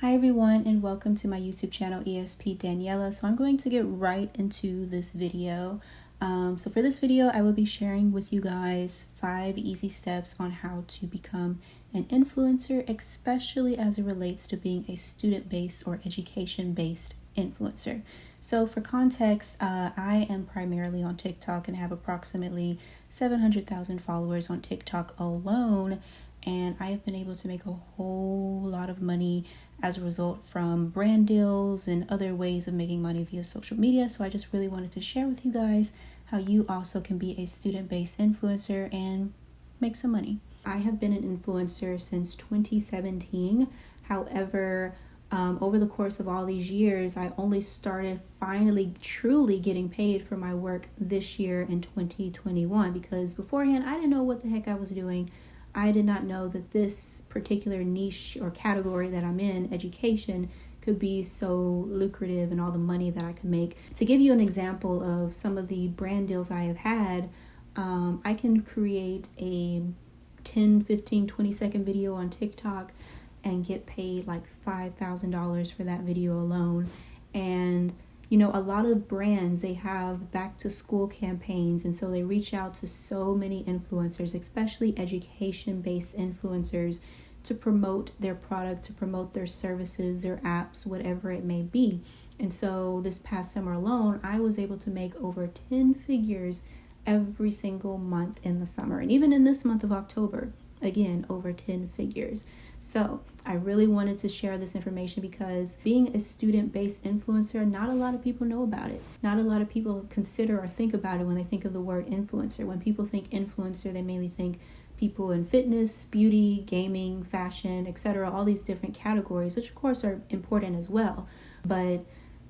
Hi everyone and welcome to my YouTube channel ESP Daniela. So I'm going to get right into this video. Um, so for this video I will be sharing with you guys five easy steps on how to become an influencer especially as it relates to being a student-based or education-based influencer. So for context, uh, I am primarily on TikTok and have approximately 700,000 followers on TikTok alone and I have been able to make a whole lot of money as a result from brand deals and other ways of making money via social media. So I just really wanted to share with you guys how you also can be a student based influencer and make some money. I have been an influencer since 2017. However, um, over the course of all these years, I only started finally truly getting paid for my work this year in 2021 because beforehand I didn't know what the heck I was doing. I did not know that this particular niche or category that I'm in, education, could be so lucrative and all the money that I could make. To give you an example of some of the brand deals I have had, um, I can create a 10, 15, 20 second video on TikTok and get paid like $5,000 for that video alone. And you know, a lot of brands they have back to school campaigns, and so they reach out to so many influencers, especially education based influencers, to promote their product, to promote their services, their apps, whatever it may be. And so this past summer alone, I was able to make over 10 figures every single month in the summer, and even in this month of October again over 10 figures. So, I really wanted to share this information because being a student based influencer, not a lot of people know about it. Not a lot of people consider or think about it when they think of the word influencer. When people think influencer, they mainly think people in fitness, beauty, gaming, fashion, etc., all these different categories, which of course are important as well. But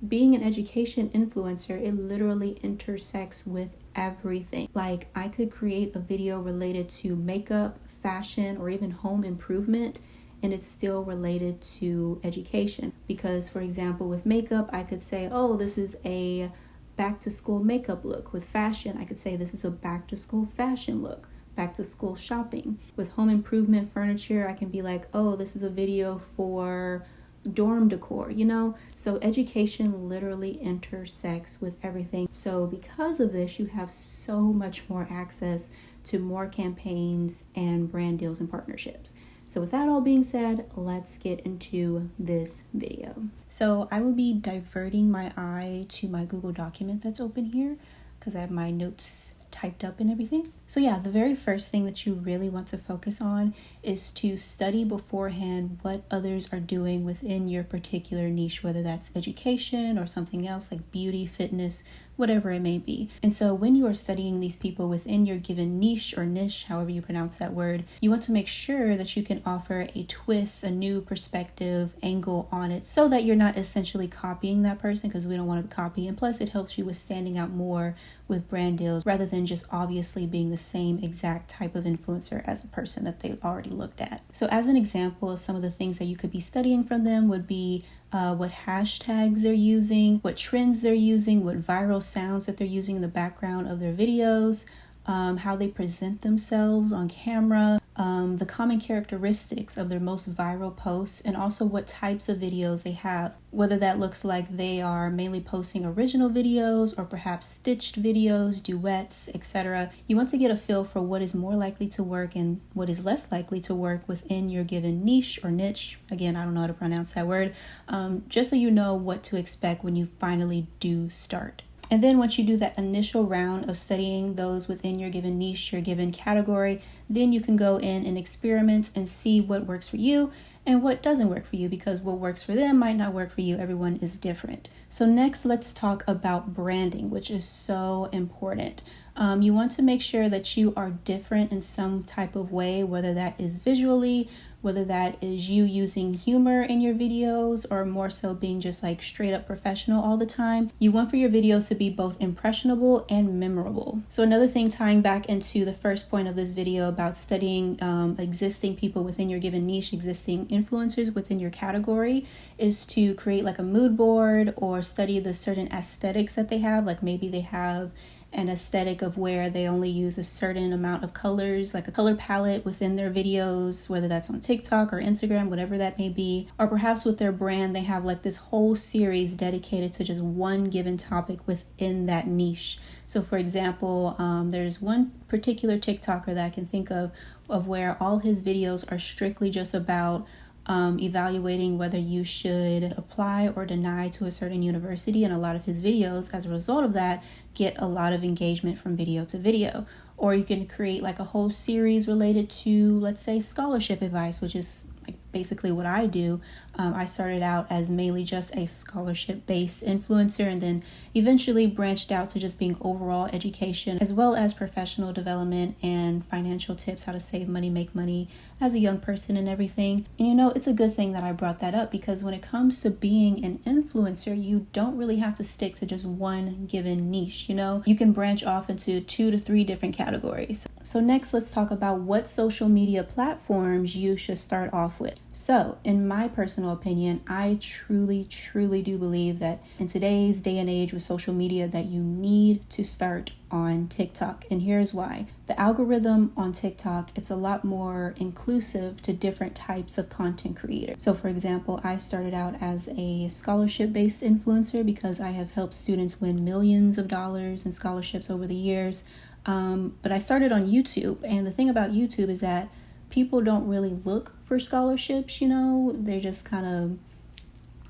being an education influencer, it literally intersects with everything. Like, I could create a video related to makeup, fashion, or even home improvement, and it's still related to education. Because, for example, with makeup, I could say, oh, this is a back to school makeup look. With fashion, I could say this is a back to school fashion look. Back to school shopping. With home improvement furniture, I can be like, oh, this is a video for dorm decor, you know? So education literally intersects with everything. So because of this, you have so much more access to more campaigns and brand deals and partnerships. So with that all being said, let's get into this video. So I will be diverting my eye to my Google document that's open here because I have my notes typed up and everything. So, yeah, the very first thing that you really want to focus on is to study beforehand what others are doing within your particular niche, whether that's education or something else like beauty, fitness, whatever it may be. And so, when you are studying these people within your given niche or niche, however you pronounce that word, you want to make sure that you can offer a twist, a new perspective, angle on it so that you're not essentially copying that person because we don't want to copy. And plus, it helps you with standing out more with brand deals rather than just obviously being the same exact type of influencer as a person that they already looked at. So, as an example of some of the things that you could be studying from them, would be uh, what hashtags they're using, what trends they're using, what viral sounds that they're using in the background of their videos, um, how they present themselves on camera, um, the common characteristics of their most viral posts, and also what types of videos they have. Whether that looks like they are mainly posting original videos or perhaps stitched videos, duets, etc. You want to get a feel for what is more likely to work and what is less likely to work within your given niche or niche. Again, I don't know how to pronounce that word, um, just so you know what to expect when you finally do start. And then once you do that initial round of studying those within your given niche, your given category, then you can go in and experiment and see what works for you and what doesn't work for you because what works for them might not work for you. Everyone is different. So, next, let's talk about branding, which is so important. Um, you want to make sure that you are different in some type of way, whether that is visually, whether that is you using humor in your videos or more so being just like straight up professional all the time. You want for your videos to be both impressionable and memorable. So, another thing tying back into the first point of this video about studying um, existing people within your given niche, existing influencers within your category, is to create like a mood board or study the certain aesthetics that they have. Like maybe they have an aesthetic of where they only use a certain amount of colors, like a color palette within their videos, whether that's on TikTok or Instagram, whatever that may be. Or perhaps with their brand, they have like this whole series dedicated to just one given topic within that niche. So, for example, um, there's one particular TikToker that I can think of of where all his videos are strictly just about um, evaluating whether you should apply or deny to a certain university. And a lot of his videos, as a result of that, get a lot of engagement from video to video. Or you can create like a whole series related to, let's say, scholarship advice, which is like basically what I do. Um, I started out as mainly just a scholarship based influencer and then eventually branched out to just being overall education as well as professional development and financial tips how to save money, make money as a young person and everything. And you know, it's a good thing that I brought that up because when it comes to being an influencer, you don't really have to stick to just one given niche, you know? You can branch off into two to three different categories. So, next, let's talk about what social media platforms you should start off with. So, in my personal opinion, I truly, truly do believe that in today's day and age with social media that you need to start on TikTok. And here's why. The algorithm on TikTok, it's a lot more inclusive to different types of content creators. So for example, I started out as a scholarship-based influencer because I have helped students win millions of dollars in scholarships over the years. Um, but I started on YouTube, and the thing about YouTube is that people don't really look for scholarships, you know, they're just kind of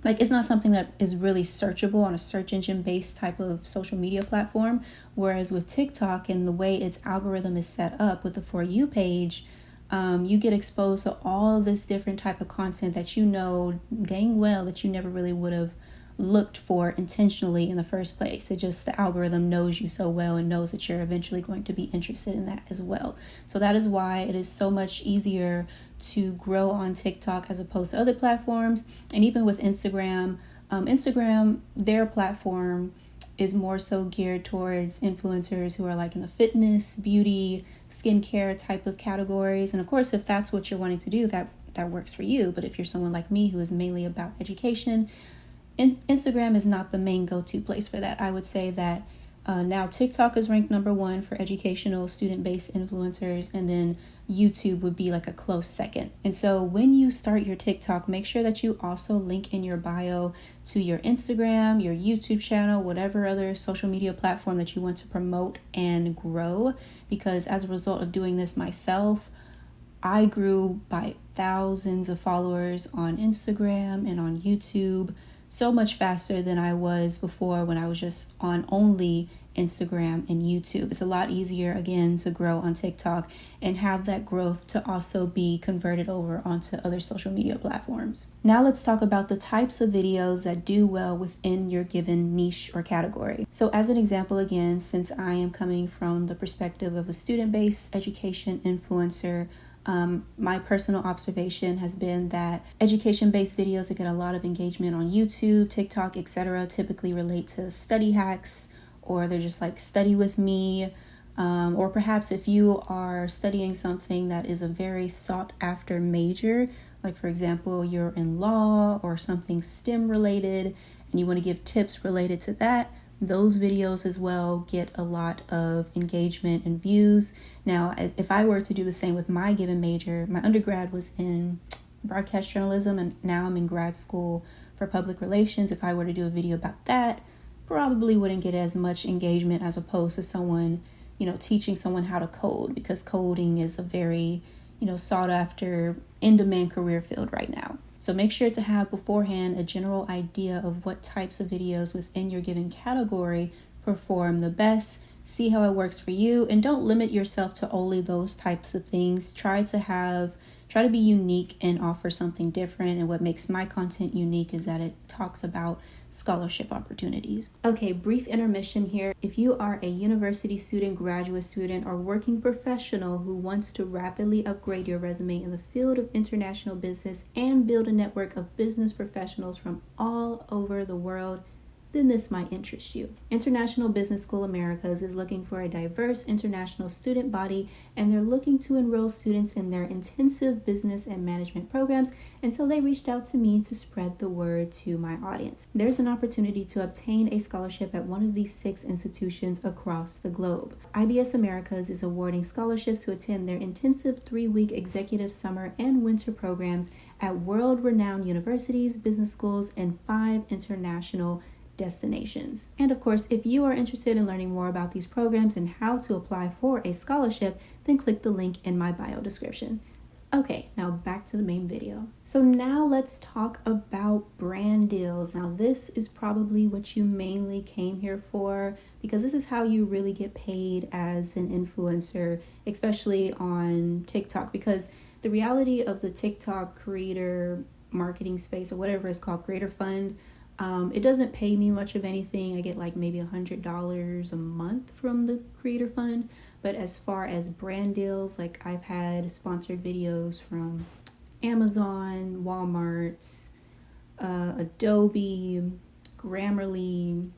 like it's not something that is really searchable on a search engine based type of social media platform. Whereas with tiktok and the way its algorithm is set up with the for you page um, you get exposed to all this different type of content that you know dang well that you never really would have looked for intentionally in the first place. It just the algorithm knows you so well and knows that you're eventually going to be interested in that as well. So that is why it is so much easier to grow on TikTok as opposed to other platforms. And even with Instagram, um, Instagram, their platform is more so geared towards influencers who are like in the fitness, beauty, skincare type of categories. And of course, if that's what you're wanting to do, that that works for you. But if you're someone like me who is mainly about education, in- Instagram is not the main go to place for that. I would say that uh, now TikTok is ranked number one for educational student based influencers, and then YouTube would be like a close second. And so when you start your TikTok, make sure that you also link in your bio to your Instagram, your YouTube channel, whatever other social media platform that you want to promote and grow. Because as a result of doing this myself, I grew by thousands of followers on Instagram and on YouTube so much faster than I was before when I was just on only Instagram and YouTube. It's a lot easier again to grow on TikTok and have that growth to also be converted over onto other social media platforms. Now let's talk about the types of videos that do well within your given niche or category. So as an example again, since I am coming from the perspective of a student-based education influencer, um, my personal observation has been that education based videos that get a lot of engagement on YouTube, TikTok, etc., typically relate to study hacks or they're just like study with me. Um, or perhaps if you are studying something that is a very sought after major, like for example, you're in law or something STEM related, and you want to give tips related to that, those videos as well get a lot of engagement and views. Now, as if I were to do the same with my given major, my undergrad was in broadcast journalism, and now I'm in grad school for public relations. If I were to do a video about that, probably wouldn't get as much engagement as opposed to someone, you know, teaching someone how to code because coding is a very, you know, sought after, in demand career field right now. So make sure to have beforehand a general idea of what types of videos within your given category perform the best. See how it works for you and don't limit yourself to only those types of things. Try to have try to be unique and offer something different and what makes my content unique is that it talks about scholarship opportunities. Okay, brief intermission here. If you are a university student, graduate student, or working professional who wants to rapidly upgrade your resume in the field of international business and build a network of business professionals from all over the world, then this might interest you. International Business School Americas is looking for a diverse international student body and they're looking to enroll students in their intensive business and management programs. And so they reached out to me to spread the word to my audience. There's an opportunity to obtain a scholarship at one of these six institutions across the globe. IBS Americas is awarding scholarships to attend their intensive three week executive summer and winter programs at world renowned universities, business schools, and five international destinations. And of course, if you are interested in learning more about these programs and how to apply for a scholarship, then click the link in my bio description. Okay, now back to the main video. So now let's talk about brand deals. Now this is probably what you mainly came here for because this is how you really get paid as an influencer, especially on TikTok because the reality of the TikTok creator marketing space or whatever it's called, creator fund, um, it doesn't pay me much of anything. I get like maybe a hundred dollars a month from the Creator Fund. But as far as brand deals, like I've had sponsored videos from Amazon, Walmart's, uh, Adobe, Grammarly,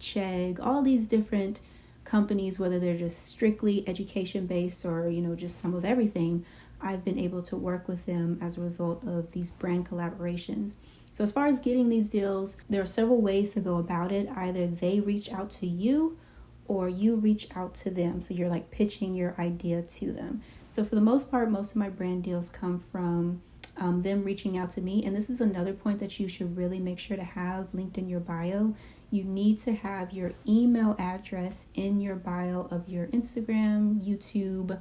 Chegg, all these different companies, whether they're just strictly education based or you know just some of everything. I've been able to work with them as a result of these brand collaborations. So, as far as getting these deals, there are several ways to go about it. Either they reach out to you or you reach out to them. So, you're like pitching your idea to them. So, for the most part, most of my brand deals come from um, them reaching out to me. And this is another point that you should really make sure to have linked in your bio. You need to have your email address in your bio of your Instagram, YouTube,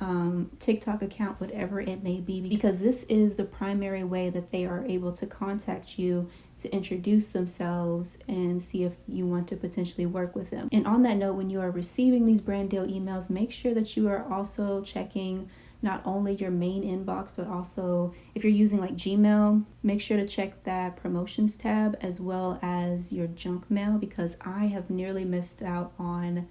um, TikTok account, whatever it may be, because this is the primary way that they are able to contact you to introduce themselves and see if you want to potentially work with them. And on that note, when you are receiving these brand deal emails, make sure that you are also checking not only your main inbox, but also if you're using like Gmail, make sure to check that promotions tab as well as your junk mail because I have nearly missed out on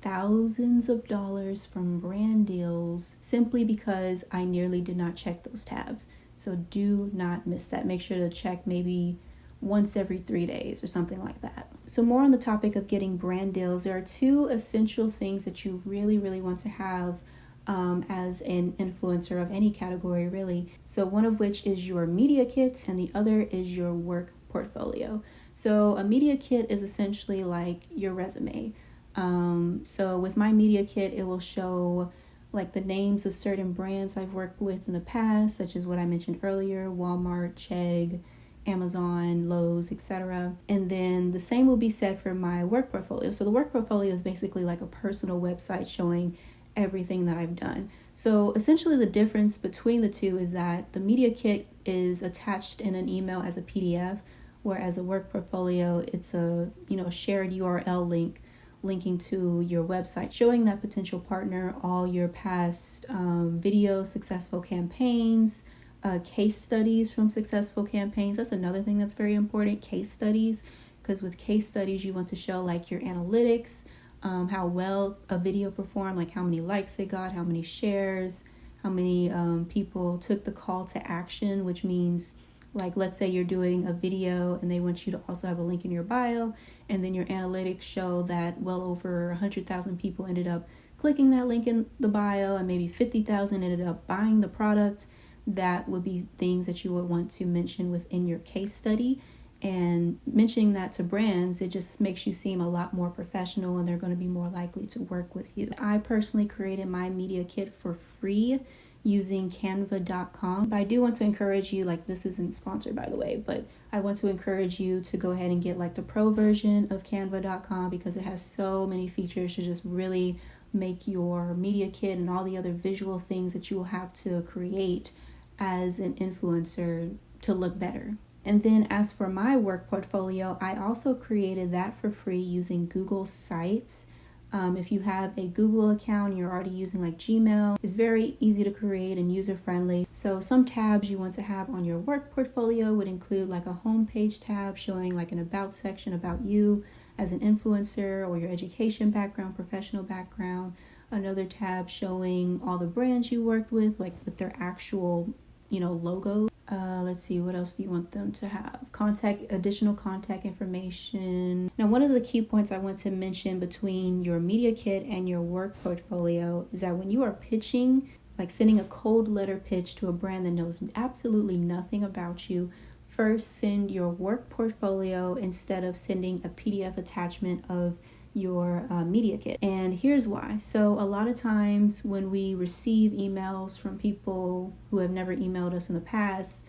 thousands of dollars from brand deals simply because I nearly did not check those tabs. So do not miss that. Make sure to check maybe once every three days or something like that. So, more on the topic of getting brand deals, there are two essential things that you really, really want to have um, as an influencer of any category, really. So, one of which is your media kit, and the other is your work portfolio. So, a media kit is essentially like your resume. Um, so with my media kit, it will show like the names of certain brands I've worked with in the past, such as what I mentioned earlier Walmart, Chegg, Amazon, Lowe's, etc. And then the same will be said for my work portfolio. So the work portfolio is basically like a personal website showing everything that I've done. So essentially the difference between the two is that the media kit is attached in an email as a PDF, whereas a work portfolio it's a, you know, a shared URL link linking to your website, showing that potential partner all your past um, video successful campaigns, uh, case studies from successful campaigns. That's another thing that's very important case studies, because with case studies, you want to show like your analytics, um, how well a video performed, like how many likes it got, how many shares, how many um, people took the call to action, which means like let's say you're doing a video and they want you to also have a link in your bio and then your analytics show that well over 100,000 people ended up clicking that link in the bio and maybe 50,000 ended up buying the product that would be things that you would want to mention within your case study. And mentioning that to brands it just makes you seem a lot more professional and they're going to be more likely to work with you. I personally created my media kit for free using canva.com. But I do want to encourage you, like, this isn't sponsored by the way, but I want to encourage you to go ahead and get like the pro version of canva.com because it has so many features to just really make your media kit and all the other visual things that you will have to create as an influencer to look better. And then, as for my work portfolio, I also created that for free using Google Sites. Um, if you have a Google account you're already using like Gmail, it's very easy to create and user friendly. So, some tabs you want to have on your work portfolio would include like a homepage tab showing like an about section about you as an influencer or your education background, professional background. Another tab showing all the brands you worked with, like with their actual, you know, logo Uh, let's see, what else do you want them to have? Contact, additional contact information. Now, one of the key points I want to mention between your media kit and your work portfolio is that when you are pitching, like sending a cold letter pitch to a brand that knows absolutely nothing about you, first send your work portfolio instead of sending a PDF attachment of your uh, media kit. And here's why. So, a lot of times when we receive emails from people who have never emailed us in the past,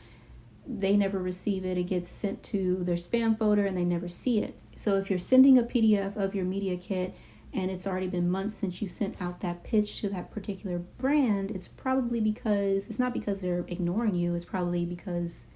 they never receive it. It gets sent to their spam folder and they never see it. So, if you're sending a PDF of your media kit and it's already been months since you sent out that pitch to that particular brand, it's probably because it's not because they're ignoring you, it's probably because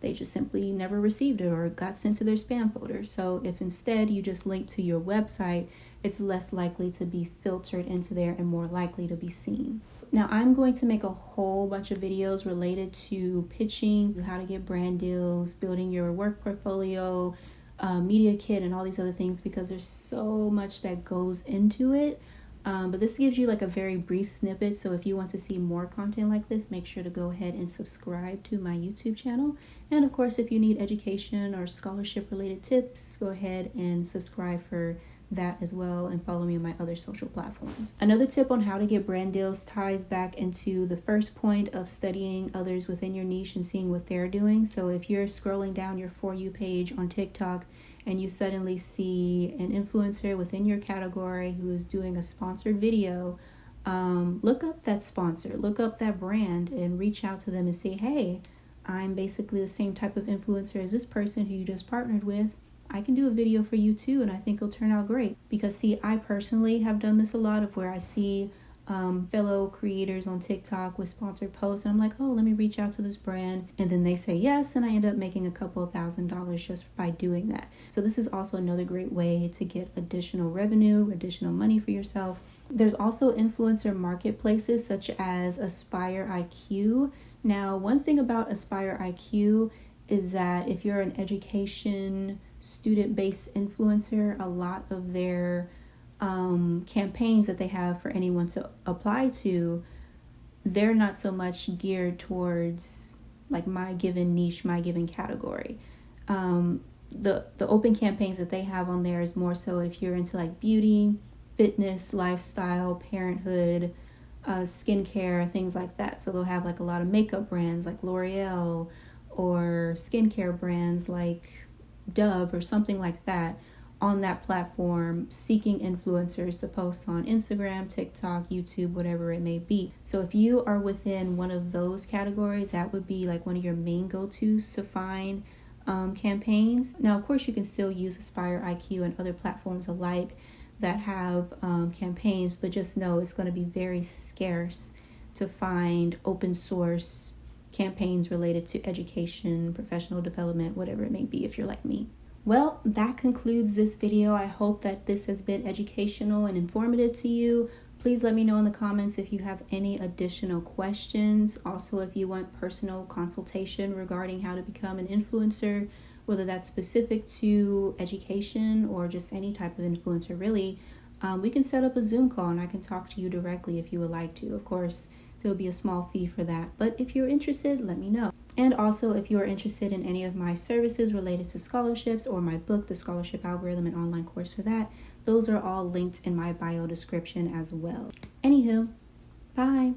they just simply never received it or got sent to their spam folder. So if instead you just link to your website, it's less likely to be filtered into there and more likely to be seen. Now, I'm going to make a whole bunch of videos related to pitching, how to get brand deals, building your work portfolio, uh, media kit, and all these other things because there's so much that goes into it. Um, but this gives you like a very brief snippet. So if you want to see more content like this, make sure to go ahead and subscribe to my YouTube channel. And of course, if you need education or scholarship related tips, go ahead and subscribe for that as well and follow me on my other social platforms. Another tip on how to get brand deals ties back into the first point of studying others within your niche and seeing what they're doing. So if you're scrolling down your For You page on TikTok and you suddenly see an influencer within your category who is doing a sponsored video, um, look up that sponsor, look up that brand, and reach out to them and say, hey, I'm basically the same type of influencer as this person who you just partnered with. I can do a video for you too, and I think it'll turn out great. Because, see, I personally have done this a lot of where I see um, fellow creators on TikTok with sponsored posts, and I'm like, oh, let me reach out to this brand. And then they say yes, and I end up making a couple thousand dollars just by doing that. So, this is also another great way to get additional revenue, additional money for yourself. There's also influencer marketplaces such as Aspire IQ. Now, one thing about Aspire IQ is that if you're an education student based influencer, a lot of their um, campaigns that they have for anyone to apply to, they're not so much geared towards like my given niche, my given category. Um, the the open campaigns that they have on there is more so if you're into like beauty, fitness, lifestyle, parenthood, uh, skincare, things like that. So they'll have like a lot of makeup brands like L'Oreal or skincare brands like Dove or something like that on that platform seeking influencers to post on Instagram, TikTok, YouTube, whatever it may be. So if you are within one of those categories, that would be like one of your main go tos to find um, campaigns. Now, of course, you can still use Aspire IQ and other platforms alike that have um, campaigns, but just know it's going to be very scarce to find open source campaigns related to education, professional development, whatever it may be if you're like me. Well, that concludes this video. I hope that this has been educational and informative to you. Please let me know in the comments if you have any additional questions. Also, if you want personal consultation regarding how to become an influencer, whether that's specific to education or just any type of influencer, really, um, we can set up a Zoom call and I can talk to you directly if you would like to. Of course, there'll be a small fee for that, but if you're interested, let me know. And also, if you are interested in any of my services related to scholarships or my book, The Scholarship Algorithm, and online course for that, those are all linked in my bio description as well. Anywho, bye.